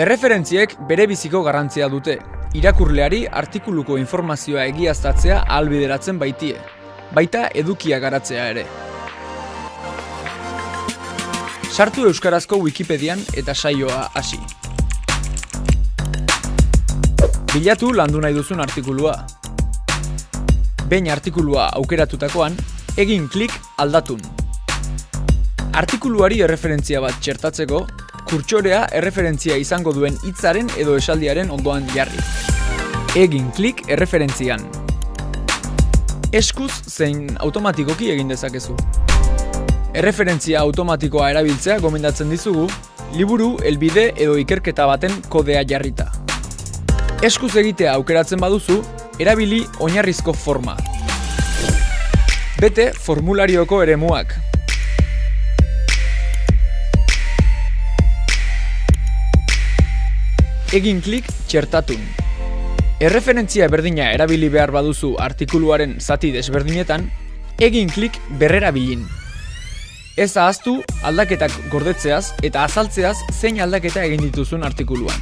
Erreferentziek bere biziko garrantzia dute. Irakurleari artikuluko informazioa egiaztatzea ahalbideratzen baitie. Baita edukia garatzea ere. Sartu Euskarazko Wikipedian eta saioa hasi. Bilatu landu nahi duzun artikulua. Behin artikulua aukeratutakoan, egin klik aldatun. Artikuluari erreferentzia bat txertatzeko, kurtsorea erreferentzia izango duen hitzaren edo esaldiaren ondoan jarri. Egin klik erreferentzian. Eskuz zein automatikoki egin dezakezu. Erreferentzia automatikoa erabiltzea gomendatzen dizugu, liburu, elbide edo ikerketa baten kodea jarrita. Eskuz egitea aukeratzen baduzu, erabili oinarrizko forma. Bete formularioko eremuak. Egin klik txertatun. Erreferentzia berdina erabili behar baduzu artikuluaren zati desberdinetan, egin klik berrerabilin. Ez ahaztu aldaketak gordetzeaz eta azaltzeaz zein aldaketa egin dituzun artikuluan.